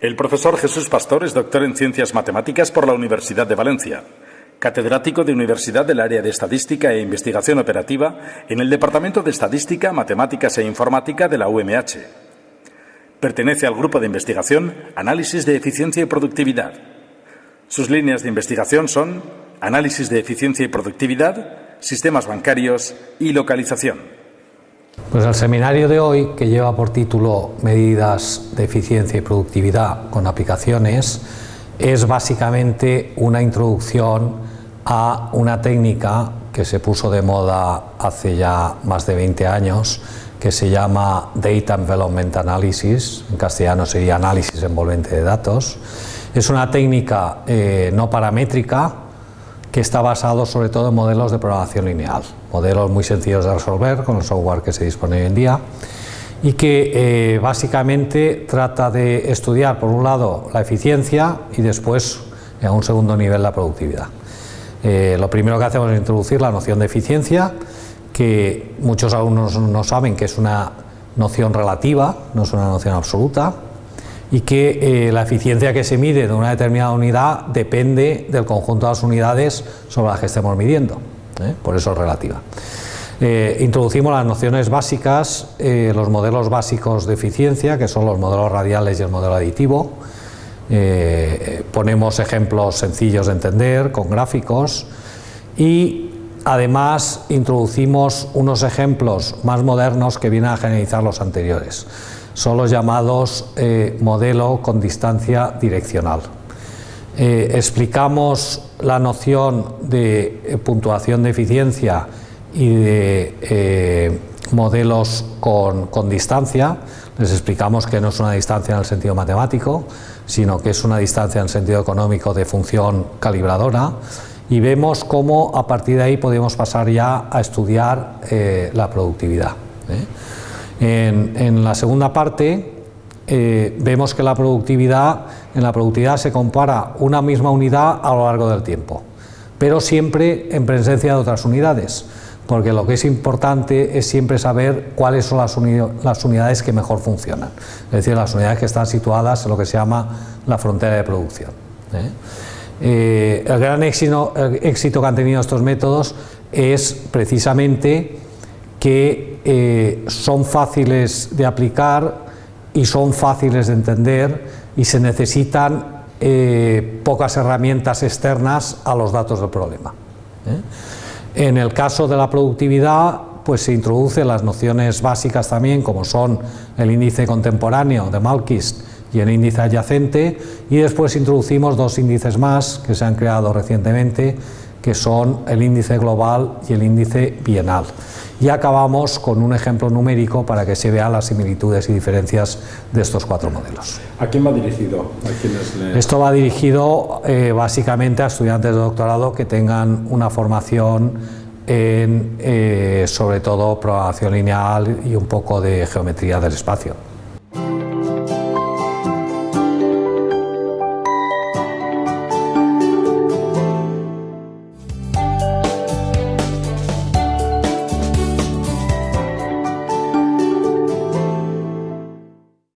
El profesor Jesús Pastor es doctor en Ciencias Matemáticas por la Universidad de Valencia, catedrático de Universidad del Área de Estadística e Investigación Operativa en el Departamento de Estadística, Matemáticas e Informática de la UMH. Pertenece al grupo de investigación Análisis de Eficiencia y Productividad. Sus líneas de investigación son Análisis de Eficiencia y Productividad, Sistemas Bancarios y Localización. Pues el seminario de hoy, que lleva por título Medidas de eficiencia y productividad con aplicaciones, es básicamente una introducción a una técnica que se puso de moda hace ya más de 20 años, que se llama Data Envelopment Analysis, en castellano sería análisis envolvente de datos. Es una técnica eh, no paramétrica, que está basado sobre todo en modelos de programación lineal, modelos muy sencillos de resolver con el software que se dispone hoy en día y que eh, básicamente trata de estudiar por un lado la eficiencia y después a un segundo nivel la productividad. Eh, lo primero que hacemos es introducir la noción de eficiencia, que muchos alumnos no saben que es una noción relativa, no es una noción absoluta, y que eh, la eficiencia que se mide de una determinada unidad depende del conjunto de las unidades sobre las que estemos midiendo, ¿eh? por eso es relativa. Eh, introducimos las nociones básicas, los modelos básicos de eficiencia, que son los modelos radiales y el modelo aditivo. ponemos ejemplos sencillos de entender, con gráficos, y además introducimos unos ejemplos más modernos que vienen a generalizar los anteriores son los llamados eh, modelo con distancia direccional. Eh, explicamos la noción de eh, puntuación de eficiencia y de modelos con, con, distancia, les explicamos que no es una distancia en el sentido matemático, sino que es una distancia en el sentido económico de función calibradora y vemos cómo a partir de ahí podemos pasar ya a estudiar la productividad. En, la segunda parte eh, vemos que la productividad, en la productividad se compara una misma unidad a lo largo del tiempo, pero siempre en presencia de otras unidades, porque lo que es importante es siempre saber cuáles son las, unidades que mejor funcionan, es decir, las unidades que están situadas en lo que se llama la frontera de producción. ¿eh? Eh, el gran éxito, éxito que han tenido estos métodos es precisamente que eh, son fáciles de aplicar y son fáciles de entender y se necesitan eh, pocas herramientas externas a los datos del problema. ¿eh? En el caso de la productividad, pues se introducen las nociones básicas también, como son el índice contemporáneo de Malkis y el índice adyacente, y después introducimos dos índices más que se han creado recientemente, que son el índice global y el índice bienal. Y acabamos con un ejemplo numérico para que se vean las similitudes y diferencias de estos cuatro modelos. ¿A quién va dirigido? Esto va dirigido eh, básicamente a estudiantes de doctorado que tengan una formación en, eh, sobre todo, programación lineal y un poco de geometría del espacio.